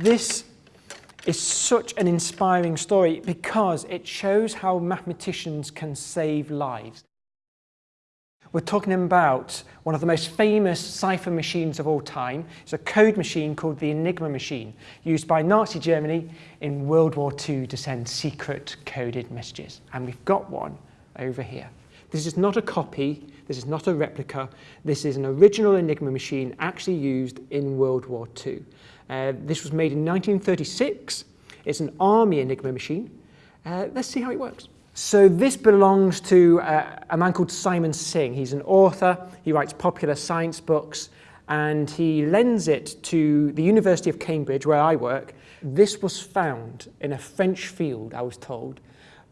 This is such an inspiring story because it shows how mathematicians can save lives. We're talking about one of the most famous cipher machines of all time. It's a code machine called the Enigma machine, used by Nazi Germany in World War II to send secret coded messages. And we've got one over here. This is not a copy, this is not a replica, this is an original Enigma machine actually used in World War II. Uh, this was made in 1936. It's an army Enigma machine. Uh, let's see how it works. So this belongs to uh, a man called Simon Singh. He's an author, he writes popular science books, and he lends it to the University of Cambridge, where I work. This was found in a French field, I was told,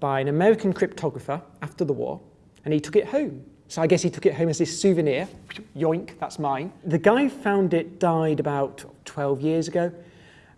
by an American cryptographer after the war, and he took it home. So I guess he took it home as his souvenir. Yoink, that's mine. The guy found it died about 12 years ago,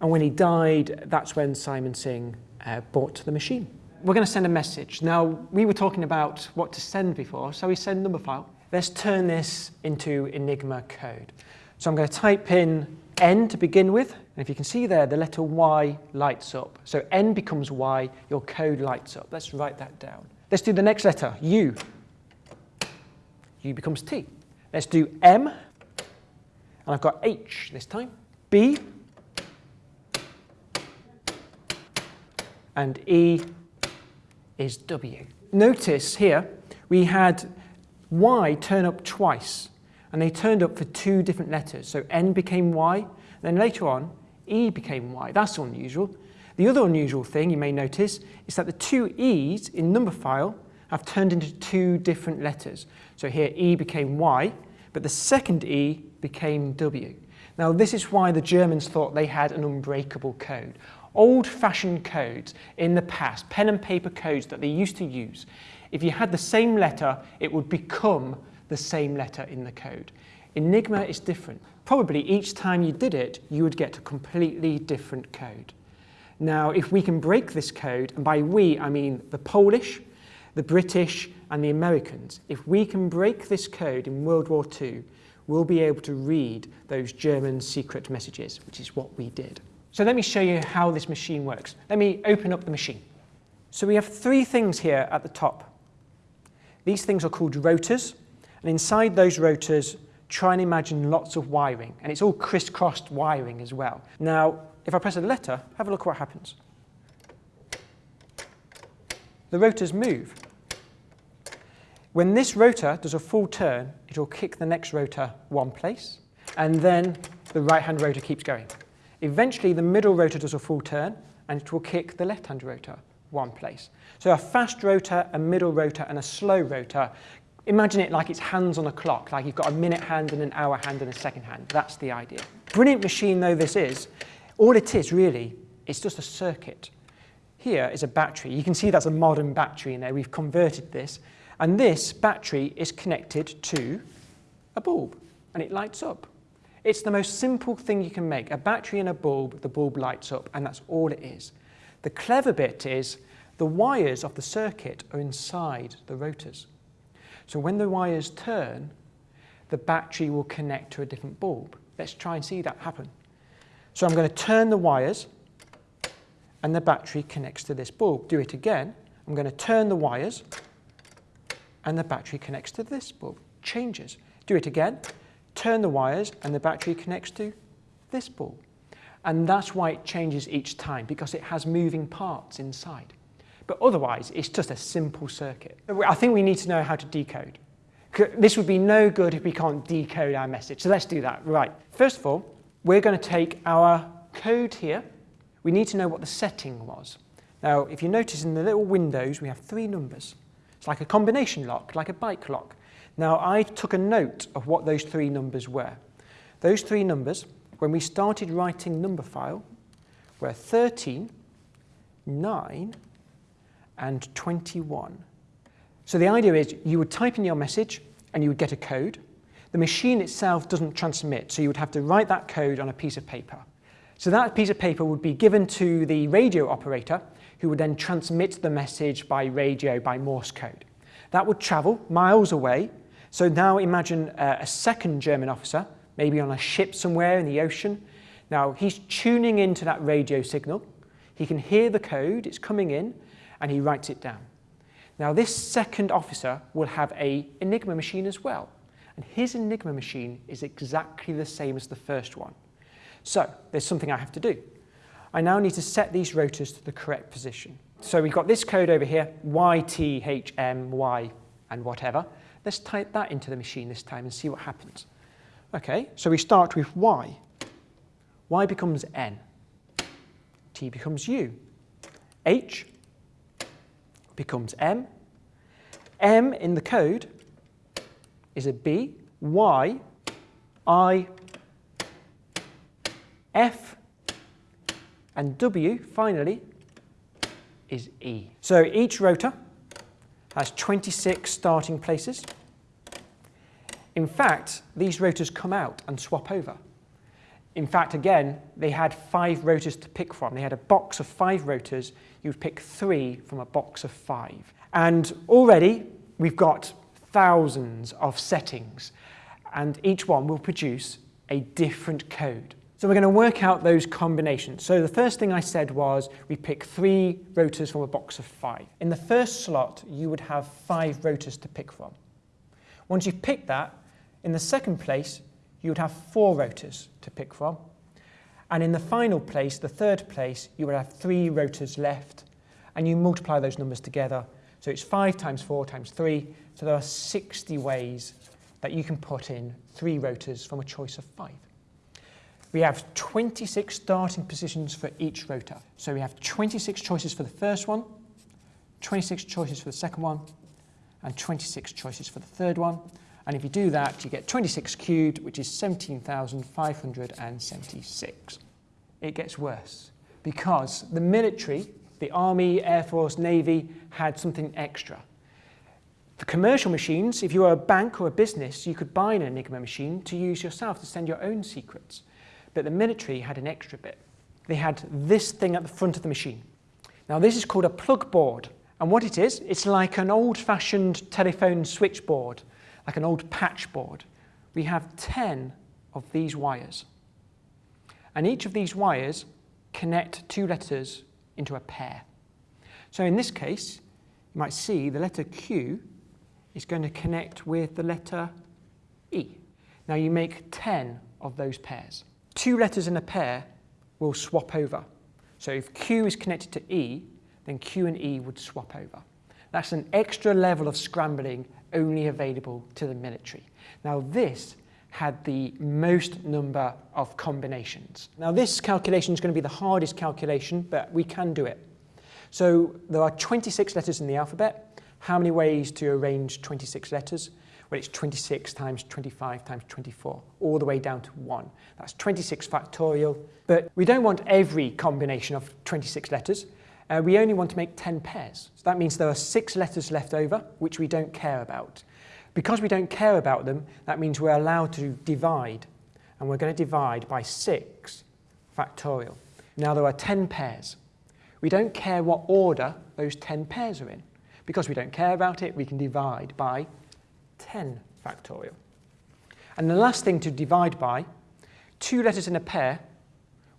and when he died, that's when Simon Singh uh, bought the machine we're going to send a message. Now, we were talking about what to send before, so we send Numberphile. Let's turn this into Enigma code. So I'm going to type in N to begin with, and if you can see there, the letter Y lights up. So N becomes Y, your code lights up. Let's write that down. Let's do the next letter, U. U becomes T. Let's do M, and I've got H this time. B, and E is W. Notice here, we had Y turn up twice, and they turned up for two different letters. So N became Y, then later on, E became Y. That's unusual. The other unusual thing you may notice is that the two E's in Numberphile have turned into two different letters. So here E became Y, but the second E became W. Now this is why the Germans thought they had an unbreakable code old-fashioned codes in the past, pen and paper codes that they used to use, if you had the same letter, it would become the same letter in the code. Enigma is different. Probably each time you did it, you would get a completely different code. Now, if we can break this code, and by we, I mean the Polish, the British, and the Americans, if we can break this code in World War II, we'll be able to read those German secret messages, which is what we did. So let me show you how this machine works. Let me open up the machine. So we have three things here at the top. These things are called rotors, and inside those rotors, try and imagine lots of wiring, and it's all crisscrossed wiring as well. Now, if I press a letter, have a look what happens. The rotors move. When this rotor does a full turn, it will kick the next rotor one place, and then the right-hand rotor keeps going. Eventually, the middle rotor does a full turn, and it will kick the left-hand rotor one place. So a fast rotor, a middle rotor, and a slow rotor. Imagine it like it's hands on a clock, like you've got a minute hand and an hour hand and a second hand. That's the idea. Brilliant machine though this is, all it is really, it's just a circuit. Here is a battery. You can see that's a modern battery in there. We've converted this. And this battery is connected to a bulb, and it lights up. It's the most simple thing you can make. A battery and a bulb, the bulb lights up, and that's all it is. The clever bit is the wires of the circuit are inside the rotors. So when the wires turn, the battery will connect to a different bulb. Let's try and see that happen. So I'm going to turn the wires, and the battery connects to this bulb. Do it again. I'm going to turn the wires, and the battery connects to this bulb. Changes. Do it again turn the wires and the battery connects to this bulb. And that's why it changes each time, because it has moving parts inside. But otherwise, it's just a simple circuit. I think we need to know how to decode. This would be no good if we can't decode our message. So let's do that. Right. First of all, we're going to take our code here. We need to know what the setting was. Now, if you notice in the little windows, we have three numbers. It's like a combination lock, like a bike lock. Now, I took a note of what those three numbers were. Those three numbers, when we started writing Numberphile, were 13, 9, and 21. So the idea is you would type in your message and you would get a code. The machine itself doesn't transmit, so you would have to write that code on a piece of paper. So that piece of paper would be given to the radio operator, who would then transmit the message by radio by Morse code. That would travel miles away so now imagine uh, a second German officer, maybe on a ship somewhere in the ocean. Now, he's tuning into that radio signal. He can hear the code, it's coming in, and he writes it down. Now, this second officer will have a Enigma machine as well. And his Enigma machine is exactly the same as the first one. So, there's something I have to do. I now need to set these rotors to the correct position. So we've got this code over here, Y, T, H, M, Y, and whatever. Let's type that into the machine this time and see what happens. Okay, so we start with Y. Y becomes N. T becomes U. H becomes M. M in the code is a B. Y, I, F, and W, finally, is E. So each rotor has 26 starting places. In fact, these rotors come out and swap over. In fact, again, they had five rotors to pick from. They had a box of five rotors. You would pick three from a box of five. And already, we've got thousands of settings, and each one will produce a different code. So we're going to work out those combinations. So the first thing I said was we pick three rotors from a box of five. In the first slot, you would have five rotors to pick from. Once you've picked that, in the second place, you would have four rotors to pick from. And in the final place, the third place, you would have three rotors left. And you multiply those numbers together. So it's 5 times 4 times 3. So there are 60 ways that you can put in three rotors from a choice of 5. We have 26 starting positions for each rotor. So we have 26 choices for the first one, 26 choices for the second one, and 26 choices for the third one. And if you do that, you get 26 cubed, which is 17,576. It gets worse because the military, the Army, Air Force, Navy, had something extra. The commercial machines, if you were a bank or a business, you could buy an Enigma machine to use yourself to send your own secrets. But the military had an extra bit. They had this thing at the front of the machine. Now this is called a plug board. And what it is, it's like an old-fashioned telephone switchboard, like an old patch board. We have 10 of these wires. And each of these wires connect two letters into a pair. So in this case, you might see the letter Q is going to connect with the letter E. Now you make 10 of those pairs two letters in a pair will swap over. So if Q is connected to E, then Q and E would swap over. That's an extra level of scrambling only available to the military. Now this had the most number of combinations. Now this calculation is going to be the hardest calculation, but we can do it. So there are 26 letters in the alphabet. How many ways to arrange 26 letters? Well, it's 26 times 25 times 24, all the way down to 1. That's 26 factorial. But we don't want every combination of 26 letters. Uh, we only want to make 10 pairs. So that means there are six letters left over, which we don't care about. Because we don't care about them, that means we're allowed to divide. And we're going to divide by 6 factorial. Now there are 10 pairs. We don't care what order those 10 pairs are in. Because we don't care about it, we can divide by 10 factorial. And the last thing to divide by, two letters in a pair,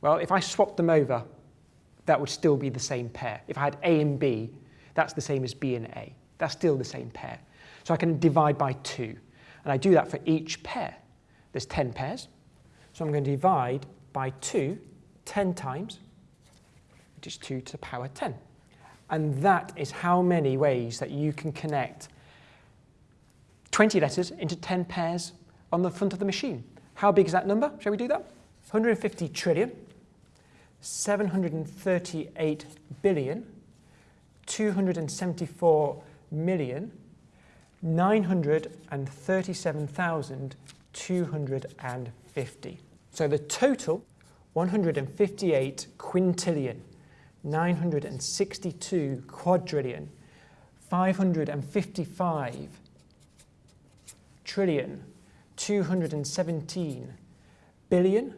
well, if I swap them over, that would still be the same pair. If I had A and B, that's the same as B and A. That's still the same pair. So I can divide by 2. And I do that for each pair. There's 10 pairs. So I'm going to divide by 2 10 times, which is 2 to the power 10. And that is how many ways that you can connect 20 letters into 10 pairs on the front of the machine. How big is that number? Shall we do that? 150 trillion, 738 billion, 274 million, 937,250. So the total, 158 quintillion, 962 quadrillion, 555 trillion, 217 billion,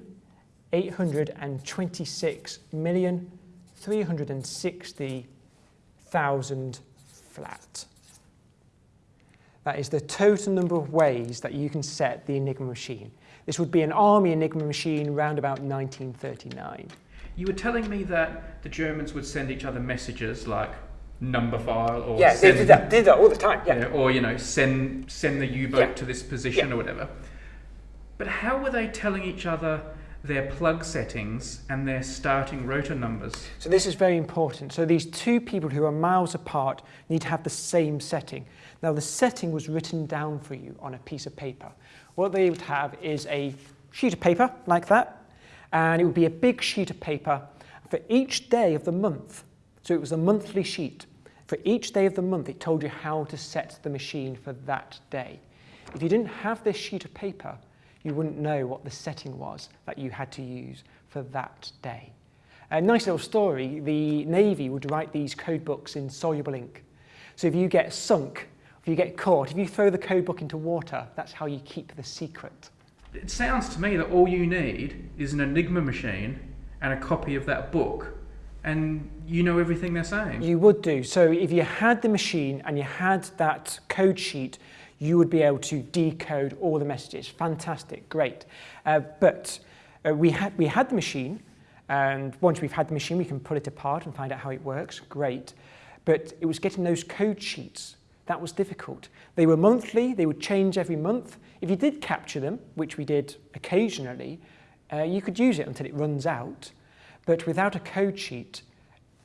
826 million, 360,000 flat. That is the total number of ways that you can set the Enigma machine. This would be an army Enigma machine around about 1939. You were telling me that the Germans would send each other messages like Numberphile or Yeah, send, they did that, did that all the time. you Yeah. know, or you know send send the U-boat Yeah. to this position Yeah. or whatever. But how were they telling each other their plug settings and their starting rotor numbers? So this is very important. So these two people who are miles apart need to have the same setting. Now the setting was written down for you on a piece of paper. What they would have is a sheet of paper like that, and it would be a big sheet of paper for each day of the month. So it was a monthly sheet. For each day of the month, it told you how to set the machine for that day. If you didn't have this sheet of paper, you wouldn't know what the setting was that you had to use for that day. A nice little story, the Navy would write these code books in soluble ink. So if you get sunk, if you get caught, if you throw the code book into water, that's how you keep the secret. It sounds to me that all you need is an Enigma machine and a copy of that book, and you know everything they're saying. You would do. So if you had the machine and you had that code sheet, you would be able to decode all the messages. Fantastic, great. Uh, but uh, we, had, we had the machine, and once we've had the machine, we can pull it apart and find out how it works. Great. But it was getting those code sheets. That was difficult. They were monthly, they would change every month. If you did capture them, which we did occasionally, uh, you could use it until it runs out. But without a code sheet,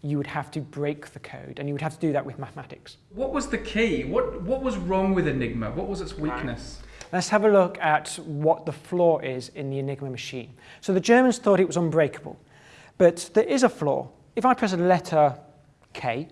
you would have to break the code, and you would have to do that with mathematics. What was the key? What what was wrong with Enigma? What was its weakness? Let's have a look at what the flaw is in the Enigma machine. So the Germans thought it was unbreakable, but there is a flaw. If I press a letter K,